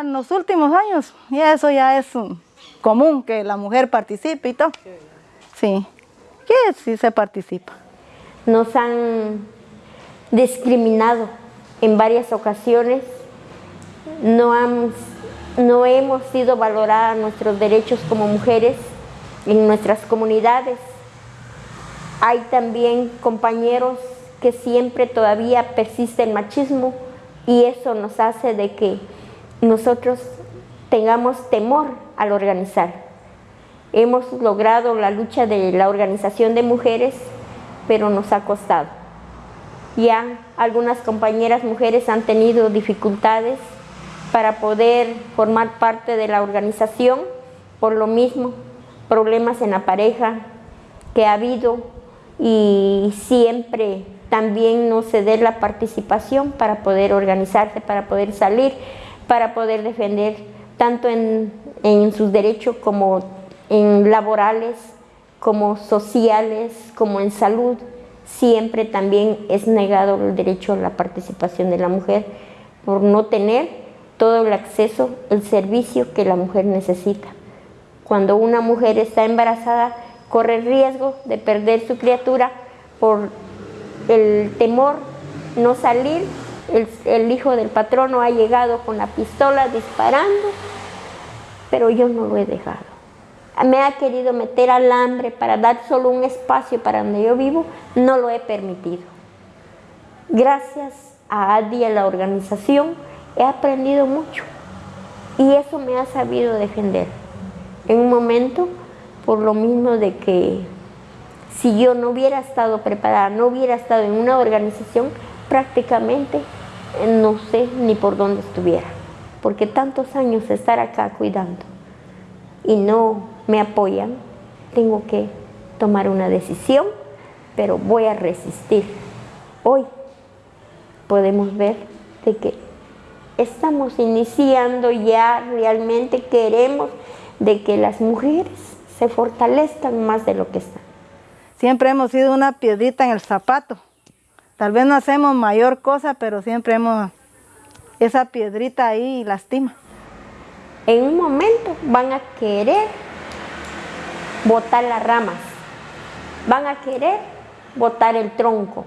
En los últimos años, ya eso ya es común que la mujer participe y todo. Sí, que sí se participa. Nos han discriminado en varias ocasiones, no, han, no hemos sido valoradas nuestros derechos como mujeres en nuestras comunidades. Hay también compañeros que siempre todavía persiste el machismo y eso nos hace de que nosotros tengamos temor al organizar. Hemos logrado la lucha de la organización de mujeres, pero nos ha costado. Ya algunas compañeras mujeres han tenido dificultades para poder formar parte de la organización, por lo mismo, problemas en la pareja que ha habido y siempre también no ceder la participación para poder organizarse, para poder salir para poder defender tanto en, sus derechos como en laborales, como sociales, como en salud, siempre también es negado el derecho a la participación de la mujer por no tener todo el acceso, el servicio que la mujer necesita. Cuando una mujer está embarazada, corre el riesgo de perder su criatura por el temor no salir el, hijo del patrono ha llegado con la pistola disparando, pero yo no lo he dejado. Me ha querido meter alambre para dar solo un espacio para donde yo vivo, no lo he permitido. Gracias a ADI, a la organización, he aprendido mucho y eso me ha sabido defender. En un momento, por lo mismo de que si yo no hubiera estado preparada, no hubiera estado en una organización, prácticamente no sé ni por dónde estuviera, porque tantos años estar acá cuidando y no me apoyan, tengo que tomar una decisión, pero voy a resistir. Hoy podemos ver de que estamos iniciando ya, realmente queremos de que las mujeres se fortalezcan más de lo que están. Siempre hemos sido una piedrita en el zapato. Tal vez no hacemos mayor cosa, pero siempre hemos... Esa piedrita ahí lastima. En un momento van a querer botar las ramas, van a querer botar el tronco,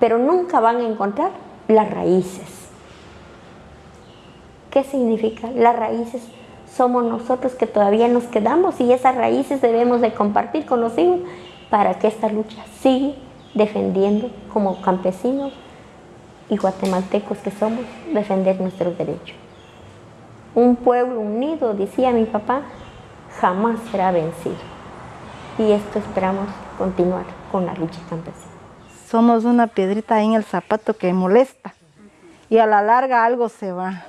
pero nunca van a encontrar las raíces. ¿Qué significa? Las raíces somos nosotros que todavía nos quedamos y esas raíces debemos de compartir con los hijos para que esta lucha siga defendiendo como campesinos y guatemaltecos que somos, defender nuestros derechos. Un pueblo unido, decía mi papá, jamás será vencido. Y esto esperamos continuar con la lucha campesina. Somos una piedrita en el zapato que molesta y a la larga algo se va.